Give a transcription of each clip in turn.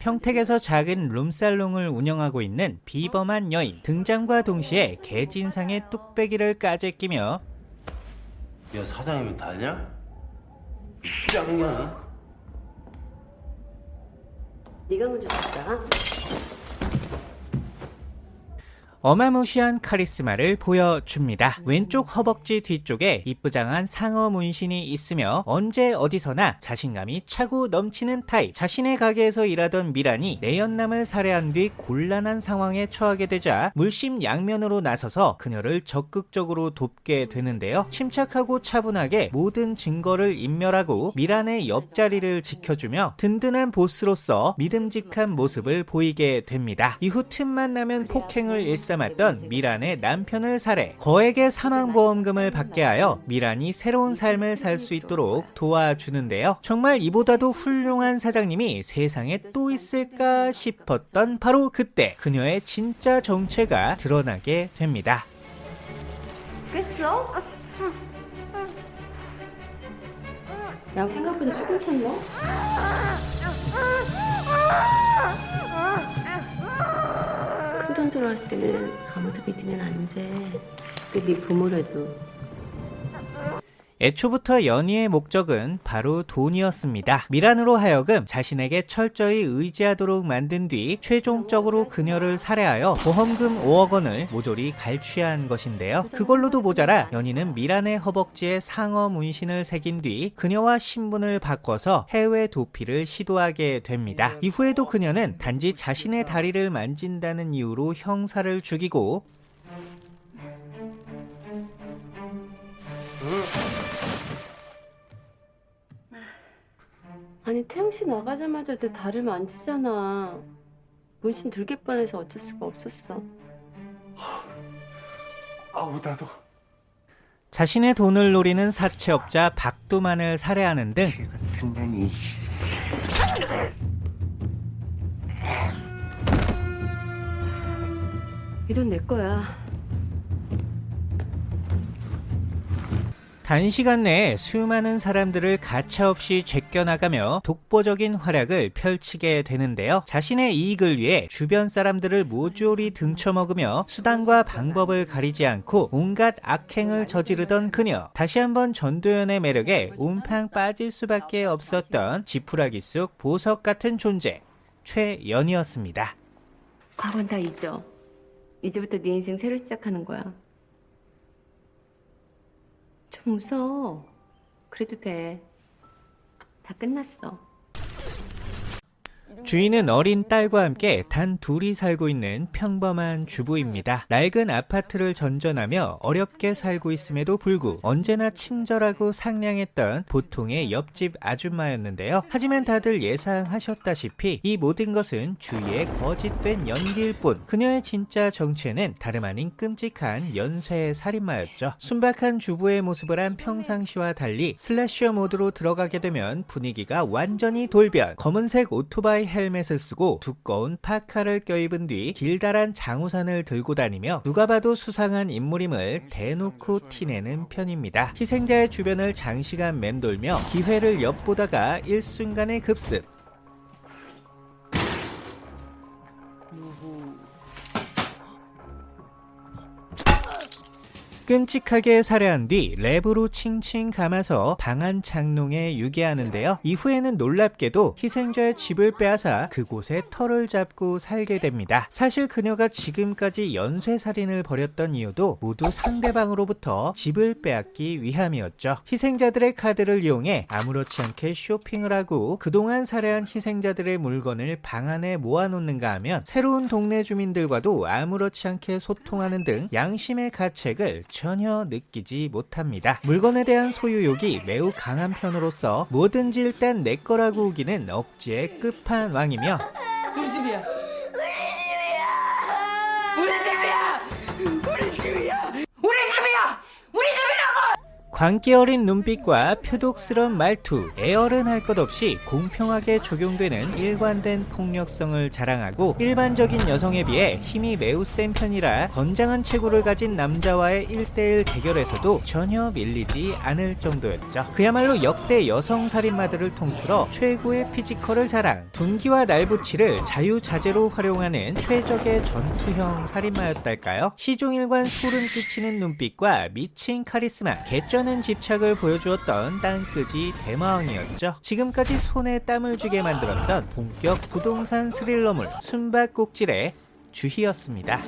평택에서 작은 룸살롱을 운영하고 있는 비범한 여인 등장과 동시에 개진상의 뚝배기를 까재 끼며 야 사장이면 다냐? 짱년이? 네가 먼저 줬다. 어마무시한 카리스마를 보여줍니다. 왼쪽 허벅지 뒤쪽에 이쁘장한 상어 문신이 있으며 언제 어디서나 자신감이 차고 넘치는 타입. 자신의 가게에서 일하던 미란이 내연남을 살해한 뒤 곤란한 상황에 처하게 되자 물심양면으로 나서서 그녀를 적극적으로 돕게 되는데요. 침착하고 차분하게 모든 증거를 인멸하고 미란의 옆자리를 지켜주며 든든한 보스로서 믿음직한 모습을 보이게 됩니다. 이후 틈만 나면 폭행을 일삼 았던 미란의 남편을 살해 거액의 사망보험금을 받게 하여 미란이 새로운 삶을 살 수 있도록 도와주는데요. 정말 이보다도 훌륭한 사장님이 세상에 또 있을까 싶었던 바로 그때 그녀의 진짜 정체가 드러나게 됩니다. 깼어? 양 생각보다 조금 탔나? 들어왔을 때는 아무도 믿으면 안 돼. 그네 부모라도. 애초부터 연희의 목적은 바로 돈이었습니다. 미란으로 하여금 자신에게 철저히 의지하도록 만든 뒤 최종적으로 그녀를 살해하여 보험금 5억 원을 모조리 갈취한 것인데요. 그걸로도 모자라 연희는 미란의 허벅지에 상어 문신을 새긴 뒤 그녀와 신분을 바꿔서 해외 도피를 시도하게 됩니다. 이후에도 그녀는 단지 자신의 다리를 만진다는 이유로 형사를 죽이고 아니 태영 씨 나가자마자 내 다리를 만지잖아. 문신 들게 뻔해서 어쩔 수가 없었어. 아우 나도 자신의 돈을 노리는 사채업자 박두만을 살해하는 등 이 돈 내 거야. 단시간 내에 수많은 사람들을 가차없이 제껴나가며 독보적인 활약을 펼치게 되는데요. 자신의 이익을 위해 주변 사람들을 모조리 등쳐먹으며 수단과 방법을 가리지 않고 온갖 악행을 저지르던 그녀. 다시 한번 전도연의 매력에 옴팡 빠질 수밖에 없었던 지푸라기 속 보석 같은 존재. 최연이었습니다. 과거는 다 잊어. 이제부터 네 인생 새로 시작하는 거야. 좀 웃어. 그래도 돼. 다 끝났어. 주인은 어린 딸과 함께 단 둘이 살고 있는 평범한 주부입니다. 낡은 아파트를 전전하며 어렵게 살고 있음에도 불구 언제나 친절하고 상냥했던 보통의 옆집 아줌마였는데요. 하지만 다들 예상하셨다시피 이 모든 것은 주위의 거짓된 연기일 뿐 그녀의 진짜 정체는 다름 아닌 끔찍한 연쇄 살인마였죠. 순박한 주부의 모습을 한 평상시와 달리 슬래셔 모드로 들어가게 되면 분위기가 완전히 돌변 검은색 오토바이 헬멧을 쓰고 두꺼운 파카를 껴입은 뒤 길다란 장우산을 들고 다니며 누가 봐도 수상한 인물임을 대놓고 티내는 편입니다. 희생자의 주변을 장시간 맴돌며 기회를 엿보다가 일순간의 급습 끔찍하게 살해한 뒤 랩으로 칭칭 감아서 방안 창농에 유기하는데요. 이후에는 놀랍게도 희생자의 집을 빼앗아 그곳에 터를 잡고 살게 됩니다. 사실 그녀가 지금까지 연쇄살인을 벌였던 이유도 모두 상대방으로부터 집을 빼앗기 위함이었죠. 희생자들의 카드를 이용해 아무렇지 않게 쇼핑을 하고 그동안 살해한 희생자들의 물건을 방 안에 모아놓는가 하면 새로운 동네 주민들과도 아무렇지 않게 소통하는 등 양심의 가책을 전혀 느끼지 못합니다. 물건에 대한 소유욕이 매우 강한 편으로서 뭐든지 일단 내 거라고 우기는 억지의 끝판왕이며 광기 어린 눈빛과 표독스런 말투, 애 어른 할 것 없이 공평하게 적용되는 일관된 폭력성을 자랑하고 일반적인 여성에 비해 힘이 매우 센 편이라 건장한 체구를 가진 남자와의 1대1 대결에서도 전혀 밀리지 않을 정도였죠. 그야말로 역대 여성 살인마들을 통틀어 최고의 피지컬을 자랑, 둔기와 날붙이를 자유자재로 활용하는 최적의 전투형 살인마였달까요? 시종일관 소름 끼치는 눈빛과 미친 카리스마, 개 쩌는 집착을 보여주었던 땅거지 대마왕이었죠. 지금까지 손에 땀을 쥐게 만들었던 본격 부동산 스릴러물 숨바꼭질의 주희였습니다.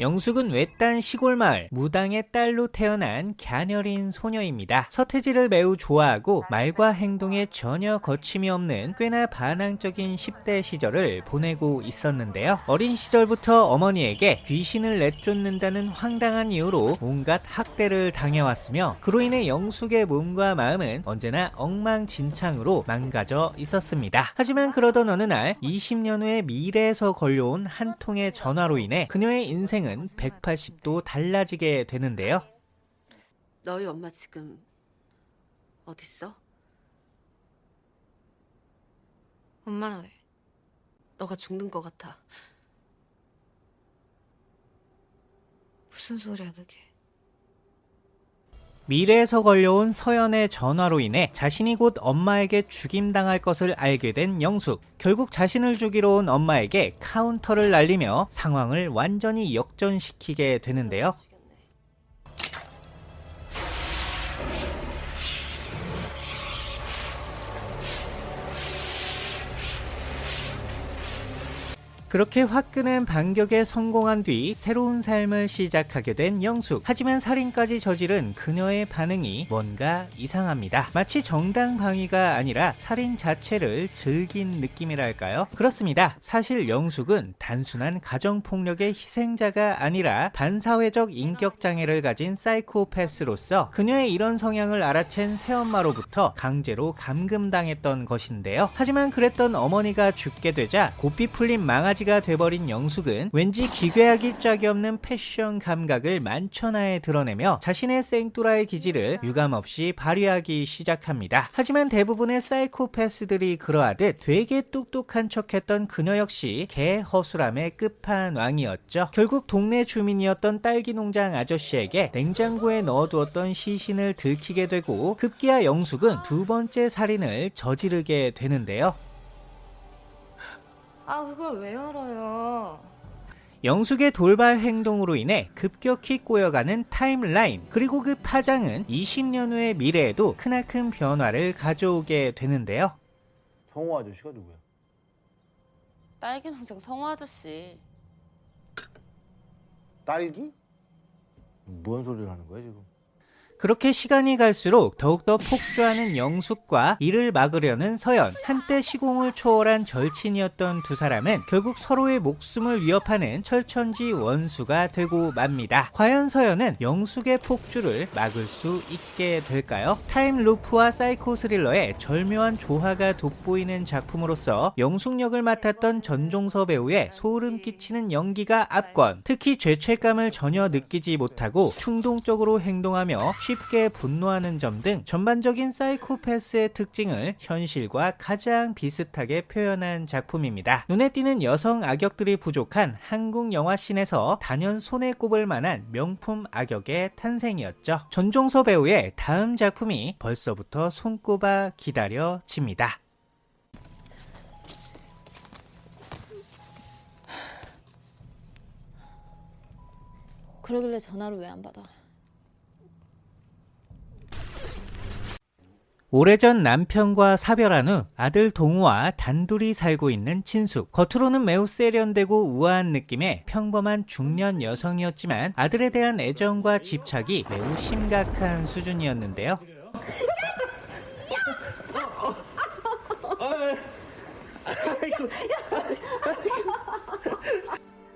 영숙은 외딴 시골 마을 무당의 딸로 태어난 갸녀린 소녀입니다. 서태지를 매우 좋아하고 말과 행동에 전혀 거침이 없는 꽤나 반항적인 10대 시절을 보내고 있었는데요. 어린 시절부터 어머니에게 귀신을 내쫓는다는 황당한 이유로 온갖 학대를 당해왔으며 그로 인해 영숙의 몸과 마음은 언제나 엉망진창으로 망가져 있었습니다. 하지만 그러던 어느 날 20년 후에 미래에서 걸려온 한 통의 전화로 인해 그녀의 인생은 180도 달라지게 되는데요. 너희 엄마 지금 어딨어? 엄마는 왜? 너가 죽는 것 같아. 무슨 소리야 그게? 미래에서 걸려온 서연의 전화로 인해 자신이 곧 엄마에게 죽임당할 것을 알게 된 영숙. 결국 자신을 죽이러 온 엄마에게 카운터를 날리며 상황을 완전히 역전시키게 되는데요. 그렇게 화끈한 반격에 성공한 뒤 새로운 삶을 시작하게 된 영숙. 하지만 살인까지 저지른 그녀의 반응이 뭔가 이상합니다. 마치 정당 방위가 아니라 살인 자체를 즐긴 느낌이랄까요? 그렇습니다. 사실 영숙은 단순한 가정폭력의 희생자가 아니라 반사회적 인격장애를 가진 사이코패스로서 그녀의 이런 성향을 알아챈 새엄마로부터 강제로 감금당했던 것인데요. 하지만 그랬던 어머니가 죽게 되자 고삐 풀린 망아지 가 돼버린 영숙은 왠지 기괴하기 짝이 없는 패션 감각을 만천하에 드러내며 자신의 생뚜라의 기질을 유감없이 발휘하기 시작합니다. 하지만 대부분의 사이코패스들이 그러하듯 되게 똑똑한 척했던 그녀 역시 개 허술함의 끝판왕이었죠. 결국 동네 주민이었던 딸기 농장 아저씨에게 냉장고에 넣어두었던 시신을 들키게 되고 급기야 영숙은 두 번째 살인을 저지르게 되는데요. 아 그걸 왜 열어요? 영숙의 돌발 행동으로 인해 급격히 꼬여가는 타임라인 그리고 그 파장은 20년 후의 미래에도 크나큰 변화를 가져오게 되는데요. 성호 아저씨가 누구야? 딸기 농장 성호 아저씨. 딸기? 뭔 소리를 하는 거야 지금? 그렇게 시간이 갈수록 더욱더 폭주하는 영숙과 이를 막으려는 서연 한때 시공을 초월한 절친이었던 두 사람은 결국 서로의 목숨을 위협하는 철천지 원수가 되고 맙니다. 과연 서연은 영숙의 폭주를 막을 수 있게 될까요? time loop와 사이코 스릴러의 절묘한 조화가 돋보이는 작품으로서 영숙 역을 맡았던 전종서 배우의 소름 끼치는 연기가 압권 특히 죄책감을 전혀 느끼지 못하고 충동적으로 행동하며 쉽게 분노하는 점 등 전반적인 사이코패스의 특징을 현실과 가장 비슷하게 표현한 작품입니다. 눈에 띄는 여성 악역들이 부족한 한국 영화 씬에서 단연 손에 꼽을 만한 명품 악역의 탄생이었죠. 전종서 배우의 다음 작품이 벌써부터 손꼽아 기다려집니다. 그러길래 전화를 왜 안 받아? 오래전 남편과 사별한 후 아들 동우와 단둘이 살고 있는 친숙. 겉으로는 매우 세련되고 우아한 느낌의 평범한 중년 여성이었지만 아들에 대한 애정과 집착이 매우 심각한 수준이었는데요.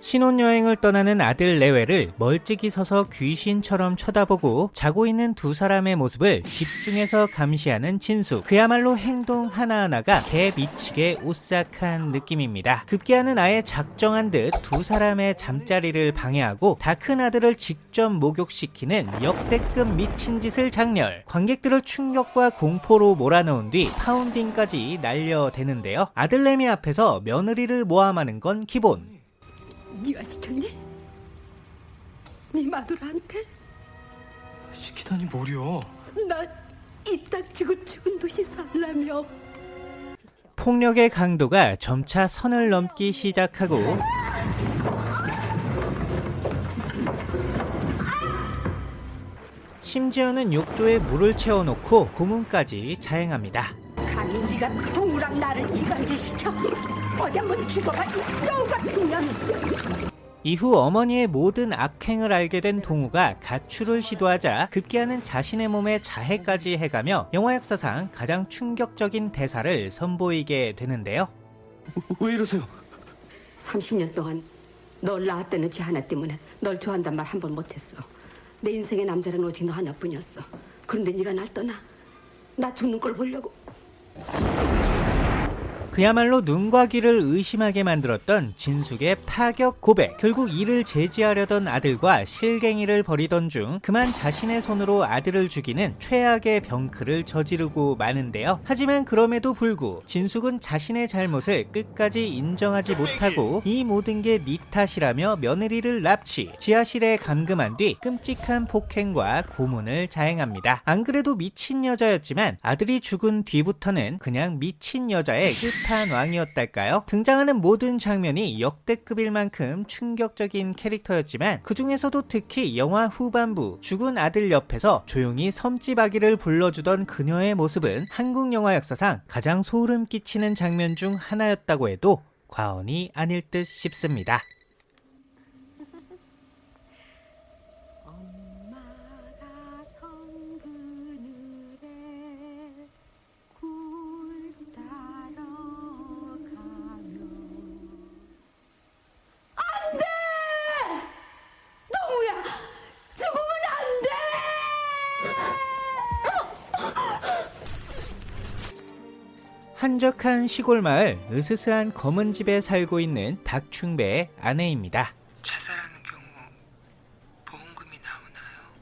신혼여행을 떠나는 아들 내외를 멀찍이 서서 귀신처럼 쳐다보고 자고 있는 두 사람의 모습을 집중해서 감시하는 진수. 그야말로 행동 하나하나가 개 미치게 오싹한 느낌입니다. 급기야는 아예 작정한 듯 두 사람의 잠자리를 방해하고 다 큰 아들을 직접 목욕시키는 역대급 미친 짓을 장렬. 관객들을 충격과 공포로 몰아넣은 뒤 파운딩까지 날려대는데요. 아들내미 앞에서 며느리를 모함하는 건 기본. 네가 시켰니? 네 마누라한테? 시키다니 뭐려? 나입 닥치고 죽은 듯이 살라며 폭력의 강도가 점차 선을 넘기 시작하고 심지어는 욕조에 물을 채워놓고 고문까지 자행합니다. 감히 네가 동우랑 나를 이간질시켜 어디 한번 죽어봐. 이 여우 같은 년 이후 어머니의 모든 악행을 알게 된 동우가 가출을 시도하자 급기야는 자신의 몸에 자해까지 해가며 영화 역사상 가장 충격적인 대사를 선보이게 되는데요. 왜 이러세요? 30년 동안 널 낳았다는 죄 하나 때문에 널 좋아한단 말 한 번 못했어. 내 인생의 남자는 오직 너 하나뿐이었어. 그런데 네가 날 떠나 나 죽는 걸 보려고 그야말로 눈과 귀를 의심하게 만들었던 진숙의 타격 고백. 결국 이를 제지하려던 아들과 실갱이를 벌이던 중 그만 자신의 손으로 아들을 죽이는 최악의 병크를 저지르고 마는데요. 하지만 그럼에도 불구 진숙은 자신의 잘못을 끝까지 인정하지 못하고 이 모든 게 네 탓이라며 며느리를 납치, 지하실에 감금한 뒤 끔찍한 폭행과 고문을 자행합니다. 안 그래도 미친 여자였지만 아들이 죽은 뒤부터는 그냥 미친 여자의 끝판 왕이었달까요? 등장하는 모든 장면이 역대급일 만큼 충격적인 캐릭터였지만 그 중에서도 특히 영화 후반부 죽은 아들 옆에서 조용히 섬지박이를 불러주던 그녀의 모습은 한국 영화 역사상 가장 소름 끼치는 장면 중 하나였다고 해도 과언이 아닐 듯 싶습니다. 한적한 시골 마을 으스스한 검은 집에 살고 있는 박충배의 아내입니다. 자살하는 경우 보험금이 나오나요?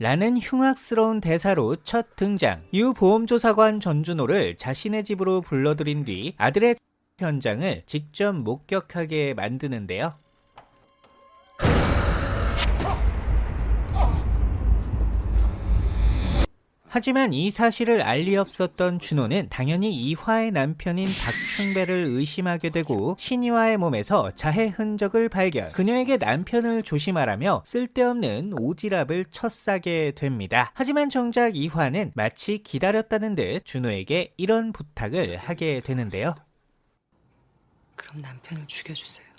라는 흉악스러운 대사로 첫 등장. 이후 보험조사관 전준호를 자신의 집으로 불러들인 뒤 아들의 현장을 직접 목격하게 만드는데요. 하지만 이 사실을 알리 없었던 준호는 당연히 이화의 남편인 박충배를 의심하게 되고 신이화의 몸에서 자해 흔적을 발견. 그녀에게 남편을 조심하라며 쓸데없는 오지랖을 첫싸게 됩니다. 하지만 정작 이화는 마치 기다렸다는 듯 준호에게 이런 부탁을 하게 되는데요. 그럼 남편을 죽여주세요.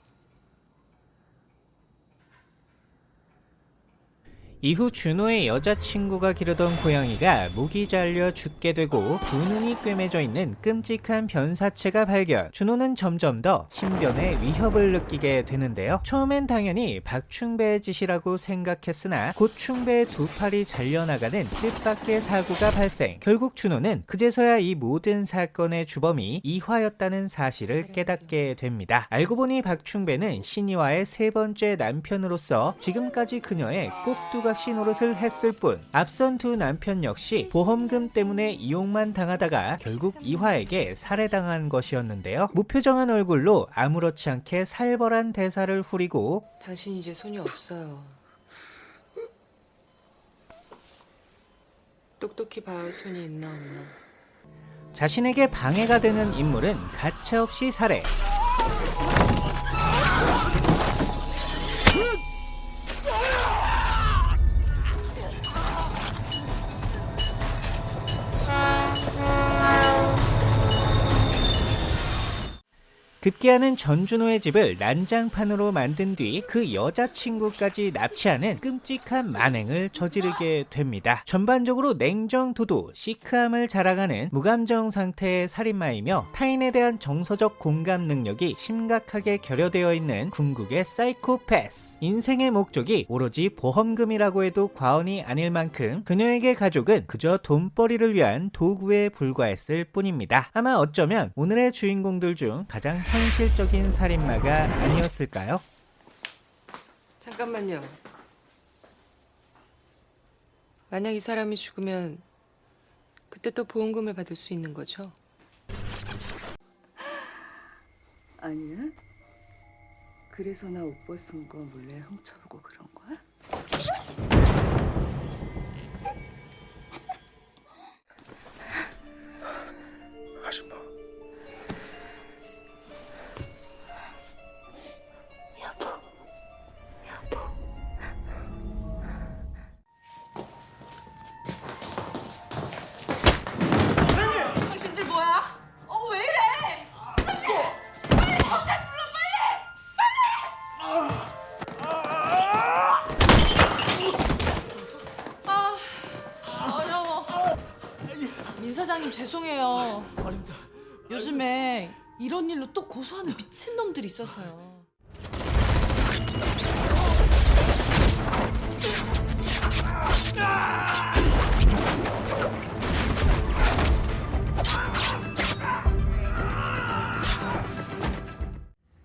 이후 준호의 여자친구가 기르던 고양이가 목이 잘려 죽게 되고 두 눈이 꿰매져 있는 끔찍한 변사체가 발견. 준호는 점점 더 신변의 위협을 느끼게 되는데요. 처음엔 당연히 박충배의 짓이라고 생각했으나 곧 충배의 두 팔이 잘려나가는 뜻밖의 사고가 발생. 결국 준호는 그제서야 이 모든 사건의 주범이 이화였다는 사실을 깨닫게 됩니다. 알고 보니 박충배는 신이화의 세 번째 남편으로서 지금까지 그녀의 꼭두 각시 노릇을 했을 뿐 앞선 두 남편 역시 보험금 때문에 이용만 당하다가 결국 이화에게 살해당한 것이었는데요. 무표정한 얼굴로 아무렇지 않게 살벌한 대사를 후리고 당신 이제 손이 없어요. 똑똑히 봐야 손이 있나 없나. 자신에게 방해가 되는 인물은 가차없이 살해. Ты 급기야는 전준호의 집을 난장판으로 만든 뒤 그 여자친구까지 납치하는 끔찍한 만행을 저지르게 됩니다. 전반적으로 냉정 도도 시크함을 자랑하는 무감정 상태의 살인마이며 타인에 대한 정서적 공감 능력이 심각하게 결여되어 있는 궁극의 사이코패스. 인생의 목적이 오로지 보험금이라고 해도 과언이 아닐 만큼 그녀에게 가족은 그저 돈벌이를 위한 도구에 불과했을 뿐입니다. 아마 어쩌면 오늘의 주인공들 중 가장 현 실적인 살인마가 아니었을까요? 잠깐만요. 만약 이 사람이 죽으면 그때 또 보험금을 받을 수 있는 거죠? 아니야? 그래서 나 옷 벗은 거 몰래 훔쳐보고 그런 거야? 이런 일로 또 고소하는 미친 놈들이 있어서요.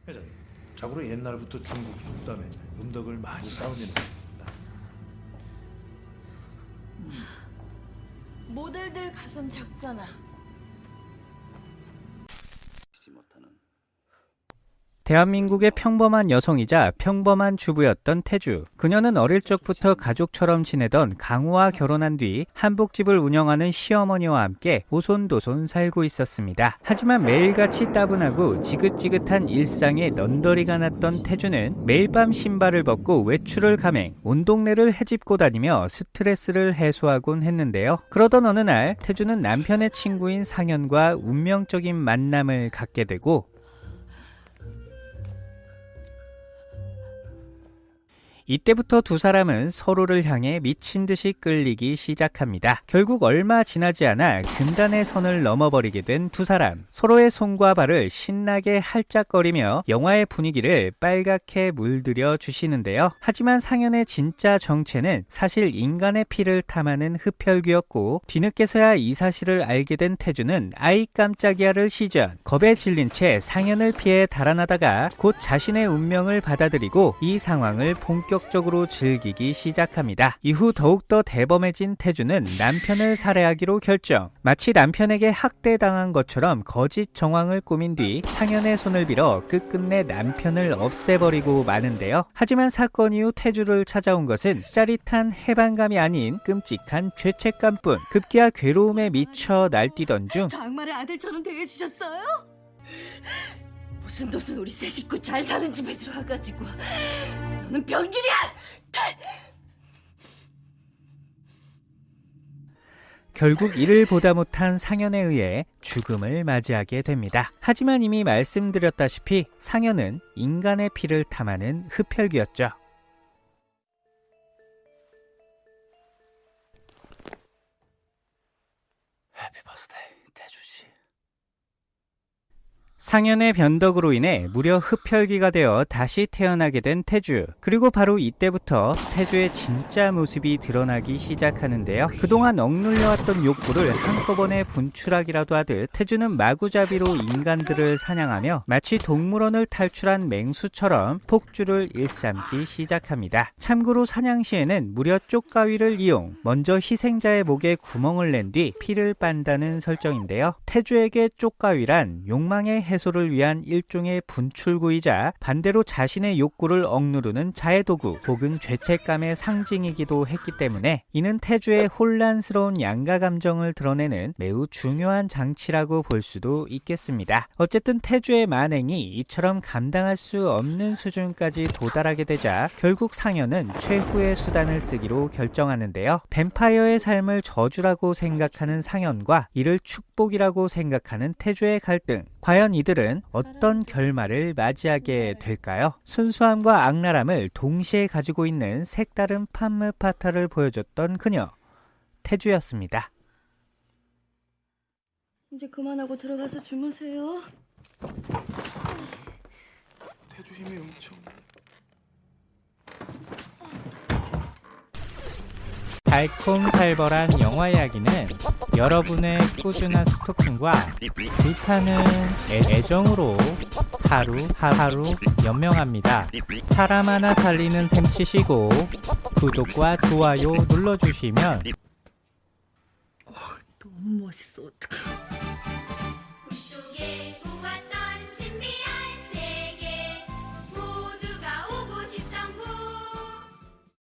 회장님, 자고로 옛날부터 중국 속담에 음덕을 많이 됩니다. 모델들 가슴 작잖아. 대한민국의 평범한 여성이자 평범한 주부였던 태주. 그녀는 어릴 적부터 가족처럼 지내던 강우와 결혼한 뒤 한복집을 운영하는 시어머니와 함께 오손도손 살고 있었습니다. 하지만 매일같이 따분하고 지긋지긋한 일상에 넌더리가 났던 태주는 매일 밤 신발을 벗고 외출을 감행, 온 동네를 헤집고 다니며 스트레스를 해소하곤 했는데요. 그러던 어느 날 태주는 남편의 친구인 상현과 운명적인 만남을 갖게 되고 이때부터 두 사람은 서로를 향해 미친 듯이 끌리기 시작합니다. 결국 얼마 지나지 않아 금단의 선을 넘어버리게 된 두 사람. 서로의 손과 발을 신나게 할짝거리며 영화의 분위기를 빨갛게 물들여 주시는데요. 하지만 상현의 진짜 정체는 사실 인간의 피를 탐하는 흡혈귀였고 뒤늦게서야 이 사실을 알게 된 태주는 아이 깜짝이야를 시전 겁에 질린 채 상현을 피해 달아나다가 곧 자신의 운명을 받아들이고 이 상황을 본격 적으로 즐기기 시작합니다. 이후 더욱더 대범해진 태주는 남편을 살해하기로 결정. 마치 남편에게 학대당한 것처럼 거짓 정황을 꾸민 뒤 상현의 손을 빌어 끝끝내 남편을 없애버리고 마는데요. 하지만 사건 이후 태주를 찾아온 것은 짜릿한 해방감이 아닌 끔찍한 죄책감뿐. 급기야 괴로움에 미쳐 날뛰던 중 장말의 아들처럼 대해주셨어요? 무슨 도슨 우리 세 식구 잘 사는 집에 들어와가지고 너는 병균이야! 결국 이를 보다 못한 상현에 의해 죽음을 맞이하게 됩니다. 하지만 이미 말씀드렸다시피 상현은 인간의 피를 탐하는 흡혈귀였죠. 상현의 변덕으로 인해 무려 흡혈귀가 되어 다시 태어나게 된 태주. 그리고 바로 이때부터 태주의 진짜 모습이 드러나기 시작하는데요. 그동안 억눌려왔던 욕구를 한꺼번에 분출하기라도 하듯 태주는 마구잡이로 인간들을 사냥하며 마치 동물원을 탈출한 맹수처럼 폭주를 일삼기 시작합니다. 참고로 사냥 시에는 무려 쪽가위를 이용 먼저 희생자의 목에 구멍을 낸 뒤 피를 빤다는 설정인데요. 태주에게 쪽가위란 욕망의 해소 를 위한 일종의 분출구이자 반대로 자신의 욕구를 억누르는 자해 도구 혹은 죄책감의 상징이기도 했기 때문에 이는 태주의 혼란스러운 양가 감정을 드러내는 매우 중요한 장치라고 볼 수도 있겠습니다. 어쨌든 태주의 만행이 이처럼 감당할 수 없는 수준까지 도달하게 되자 결국 상현은 최후의 수단을 쓰기로 결정하는데요. 뱀파이어의 삶을 저주라고 생각하는 상현과 이를 축복이라고 생각하는 태주의 갈등. 과연 이들 이들은 어떤 결말을 맞이하게 될까요? 순수함과 악랄함을 동시에 가지고 있는 색다른 판무 파타를 보여줬던 그녀 태주였습니다. 이제 그만하고 들어가서 주무세요. 태주 힘이 엄청. 달콤살벌한 영화 이야기는 여러분의 꾸준한 스토킹과 불타는 애- 애정으로 하루 하루 연명합니다. 사람 하나 살리는 셈 치시고 구독과 좋아요 눌러주시면 너무 멋있어. 어떡해.